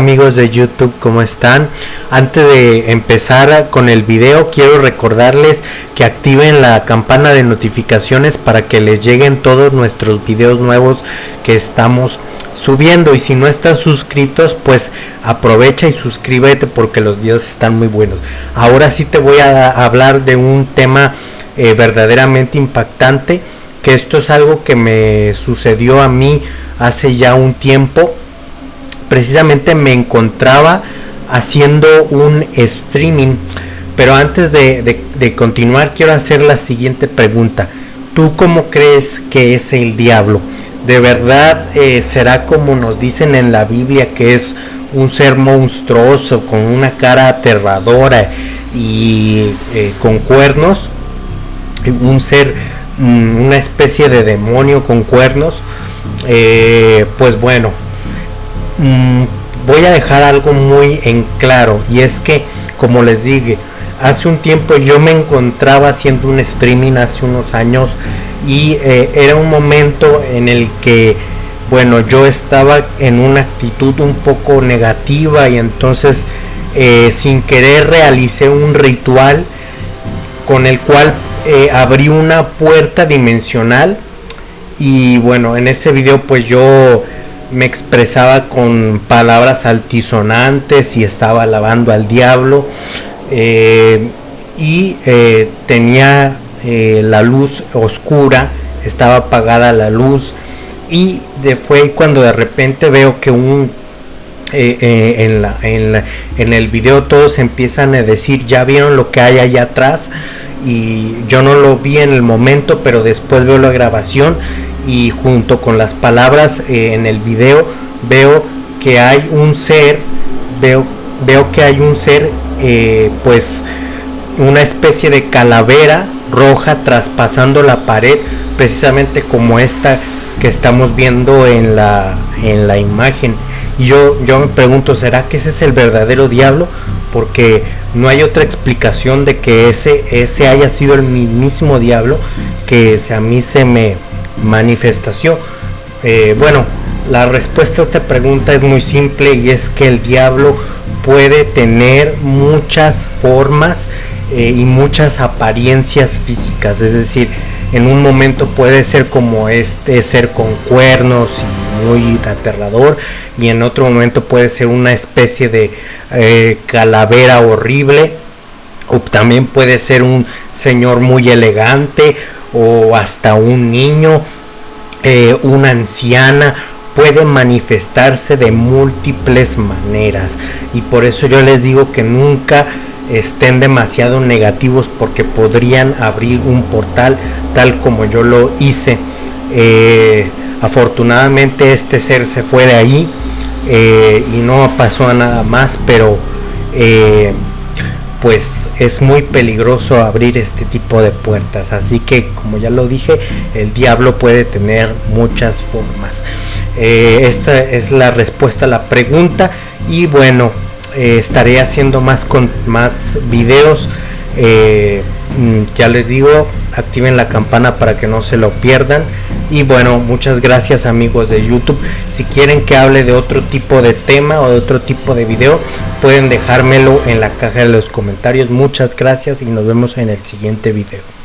amigos de YouTube? ¿Cómo están? Antes de empezar con el video quiero recordarles que activen la campana de notificaciones para que les lleguen todos nuestros videos nuevos que estamos subiendo y si no están suscritos pues aprovecha y suscríbete porque los videos están muy buenos ahora sí te voy a hablar de un tema eh, verdaderamente impactante que esto es algo que me sucedió a mí hace ya un tiempo precisamente me encontraba haciendo un streaming. Pero antes de, continuar quiero hacer la siguiente pregunta. ¿tú cómo crees que es el diablo? de verdad eh, será como nos dicen en la Biblia que es un ser monstruoso con una cara aterradora y eh, con cuernos un ser mm, una especie de demonio con cuernos eh, pues bueno mm, voy a dejar algo muy en claro y es que como les dije hace un tiempo yo me encontraba haciendo un streaming hace unos años y eh, era un momento en el que bueno yo estaba en una actitud un poco negativa y entonces eh, sin querer realicé un ritual con el cual eh, abrí una puerta dimensional y bueno en ese video pues yo me expresaba con palabras altisonantes y estaba alabando al diablo y tenía eh, la luz oscura, estaba apagada la luz y de, fue cuando de repente veo que un eh, eh, en, la, en, la, en, el video todos empiezan a decir ya vieron lo que hay allá atrás y yo no lo vi en el momento pero después veo la grabación y junto con las palabras en el video veo que hay un ser veo veo que hay un ser pues una especie de calavera roja traspasando la pared precisamente como esta que estamos viendo en la en la imagen. Y yo yo me pregunto será que ese es el verdadero diablo porque no hay otra explicación de que ese ese haya sido el mismísimo diablo que a mí se me manifestació eh, bueno la respuesta a esta pregunta es muy simple y es que el diablo puede tener muchas formas eh, y muchas apariencias físicas, es decir, en un momento puede ser como este ser con cuernos y muy aterrador y en otro momento puede ser una especie de eh, calavera horrible o también puede ser un señor muy elegante o hasta un niño, eh, una anciana puede manifestarse de múltiples maneras. Y por eso yo les digo que nunca estén demasiado negativos porque podrían abrir un portal tal como yo lo hice. Eh, afortunadamente este ser se fue de ahí eh, y no pasó a nada más pero pues es muy peligroso abrir este tipo de puertas. Así que como ya lo dije el diablo puede tener muchas formas. Esta es la respuesta a la pregunta. Y bueno eh, estaré haciendo más con más videos eh, ya les digo activen la campana para que no se lo pierdan. Y bueno muchas gracias amigos de youtube. Si quieren que hable de otro tipo de tema o de otro tipo de video pueden dejármelo en la caja de los comentarios. Muchas gracias y nos vemos en el siguiente video